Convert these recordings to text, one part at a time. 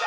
We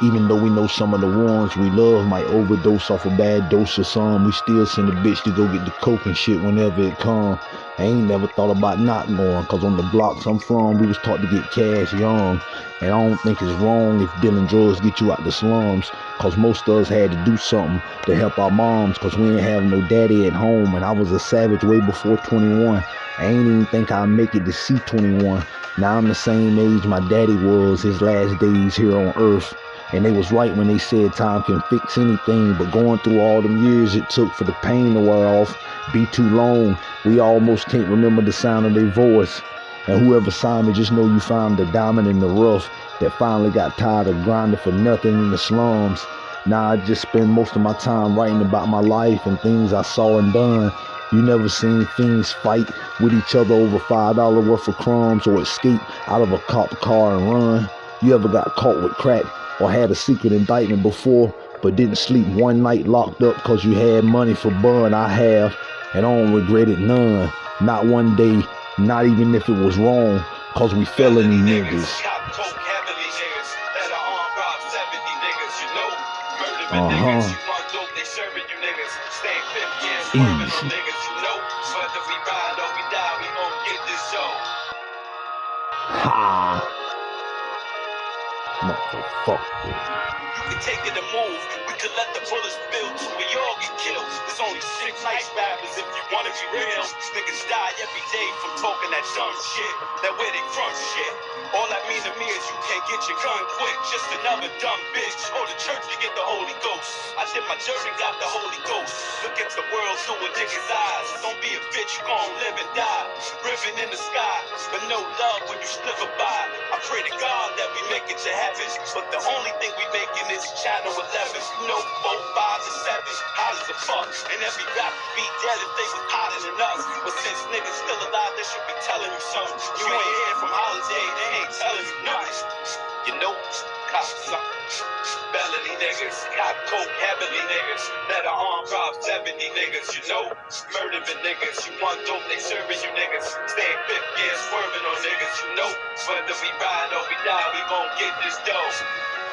Even though we know some of the ones we love might overdose off a bad dose of some, we still send a bitch to go get the coke and shit whenever it come. I ain't never thought about not going, cause on the blocks I'm from, we was taught to get cash young. And I don't think it's wrong if dealing drugs get you out the slums. Cause most of us had to do something to help our moms. Cause we didn't have no daddy at home. And I was a savage way before 21. I ain't even think I'd make it to see 21. Now I'm the same age my daddy was his last days here on earth. And they was right when they said time can fix anything. But going through all them years it took for the pain to wear off be too long. We almost can't remember the sound of their voice. And whoever signed me, just know you found the diamond in the rough that finally got tired of grinding for nothing in the slums. Now I just spend most of my time writing about my life and things I saw and done. You never seen fiends fight with each other over five dollar worth of crumbs or escape out of a cop car and run. You ever got caught with crack or had a secret indictment before but didn't sleep one night locked up cause you had money for bun? I have and I don't regret it none. Not one day, not even if it was wrong, cause we felony niggas. Uh-huh. Easy. Ha! Motherfucker can take it and move. We could let the bullets build till we all get killed. There's only six nice rappers if you wanna be real. Niggas die every day from talking that dumb shit. That where they from shit. All that mean to me is you can't get your gun quick. Just another dumb bitch. Or the church to get the Holy Ghost. I did my and got the Holy Ghost. Look at the world through a nigga's eyes. Don't be a bitch, you gon' live and die. Riven in the sky, but no love when you slip by. I pray to God that we make it to heaven. But the only thing we making is this channel 11, no 4, 5, and 7. Hot as a fuck. And every rap be dead if they was hotter than us. But since niggas still alive, they should be telling you something. You ain't hear from Holiday, they ain't telling you nothing. You know, cop something. Felony niggas, cop coke heavily niggas, that are 70 niggas, you know, murdering niggas, you want dope, they serving you niggas, stay fifth gear, swerving on niggas, you know, whether we ride or we die, we gon' get this dough.